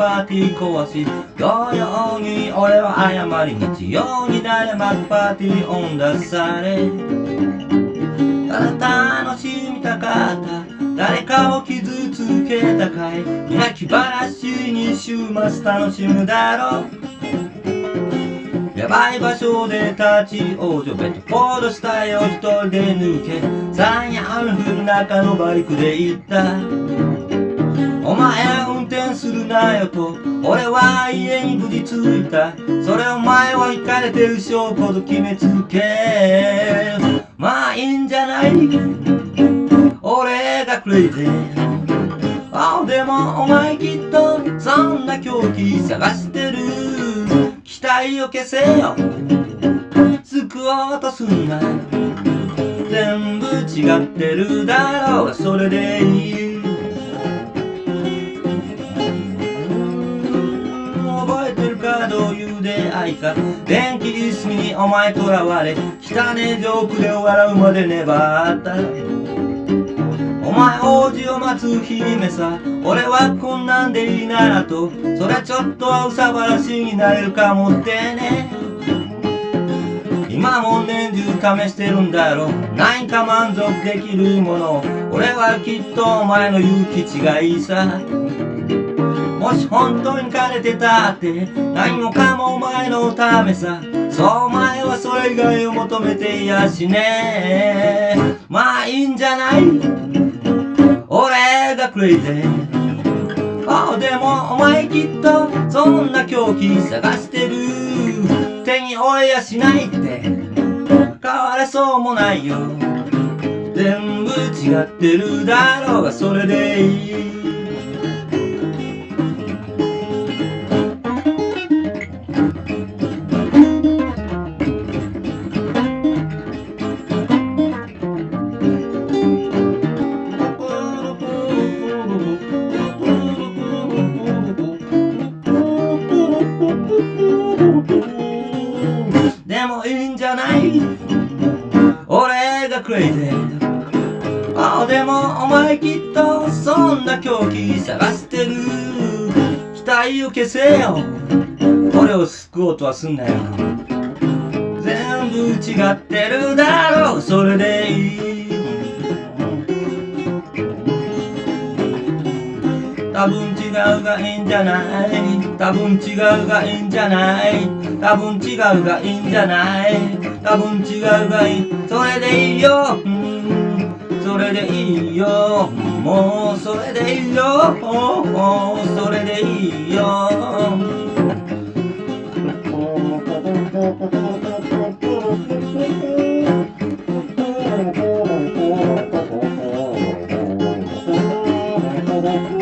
パーティー壊し同様に俺は謝り日曜になればパーティー音出され。ただ楽しみたかった。誰かを傷つけたかい。泣き話に週末楽しむだろう。やばい場所で立ち往生。ベッドフォードしたよ。一人で抜け。ザンヤンフル中のバイクで行った。お前するなよと俺は家に無事着いた。それお前は行かれてる証拠と決めつけ。まあいいんじゃない？俺がクレイジー。あでもお前きっとそんな狂気探してる。期待を消せよ。救おうとすんな。全部違ってるだろう。がそれでいい。いう出会いか。電気椅子にお前とらわれ汚ねジョークで笑うまで粘った。お前王子を待つ姫さ俺はこんなんでいいならとそりゃちょっとはうさばらしになれるかもってね。今も年中試してるんだろう。何か満足できるもの俺はきっとお前の言う気違いさ。もし本当に枯れてたって何もかもお前のためさ。そうお前はそれ以外を求めていやしねまあいいんじゃない？俺がクレイジーあでもお前きっとそんな狂気探してる。手に負えやしないって。変われそうもないよ。全部違ってるだろうがそれでいい。俺がクレイジーあでもお前きっとそんな狂気探してる。期待を消せよ。俺を救おうとはすんなよ。全部違ってるだろう。それでうがいいんじゃない？多分違うがいいんじゃない？多分違うがいいんじゃない？多分違うがいい。それでいいよ、うん、それでいいよ。もうそれでいいよ。それでいいよ。